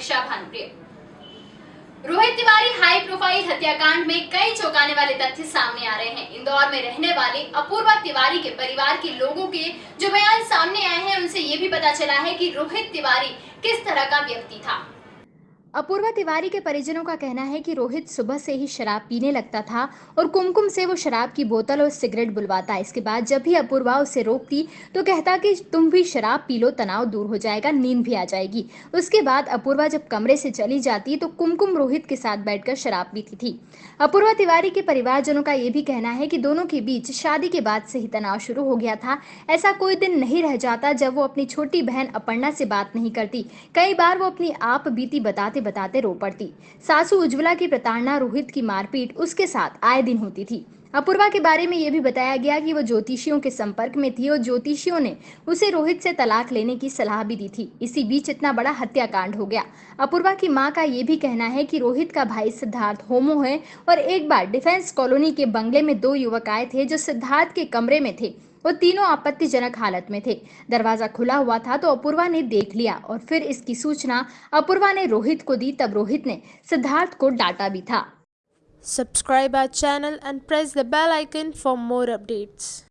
दीक्षा Bhanupriya Rohit Tiwari high profile हत्याकांड में कई चौंकाने वाले तथ्य सामने आ रहे हैं। इंदौर में रहने वाले अपूर्वा तिवारी के परिवार के लोगों के जो बयान सामने आए हैं, उनसे ये भी पता चला है कि रोहित तिवारी किस तरह का व्यक्ति था। अपूर्वा तिवारी के परिजनों का कहना है कि रोहित सुबह से ही शराब पीने लगता था और कुमकुम से वो शराब की बोतल और सिगरेट बुलवाता। इसके बाद जब भी अपूर्वा उसे रोकती तो कहता कि तुम भी शराब पी लो, तनाव दूर हो जाएगा, नींद भी आ जाएगी। उसके बाद अपूर्वा जब कमरे से चली जाती तो कुमकुम रोहित के साथ बैठकर शराब पीती थी। अपूर्वा तिवारी के परिवारजनों का ये भी कहना है कि दोनों के बीच शादी के बाद से ही तनाव शुरू हो गया था। ऐसा कोई दिन नहीं रह जाता जब वो अपनी छोटी बहन अपर्णा से बात नहीं करती। कई बार वो अपनी आप बीती बताते बताते बताते रो पड़ती। सासू उज्ज्वला की प्रताड़ना, रोहित की मारपीट, उसके साथ आए दिन होती थी। अपूर्वा के बारे में यह भी बताया गया कि वो ज्योतिषियों के संपर्क में थी और ज्योतिषियों ने उसे रोहित से तलाक लेने की सलाह भी दी थी। इसी बीच इतना बड़ा हत्याकांड हो गया। अपूर्वा की माँ का यह भी कहना है कि रोहित का भाई सिद्धार्थ होमो है और एक बार डिफेंस कॉलोनी के बंगले में दो युवक आए थे जो सिद्धार्थ के कमरे में थे। वो तीनों आपत्तिजनक हालत में थे दरवाज़ा खुला हुआ था तो अपूर्वा ने देख लिया और फिर इसकी सूचना अपूर्वा ने रोहित को दी, तब रोहित ने सिद्धार्थ को डांटा भी था subscribe our channel and press the bell icon for more updates.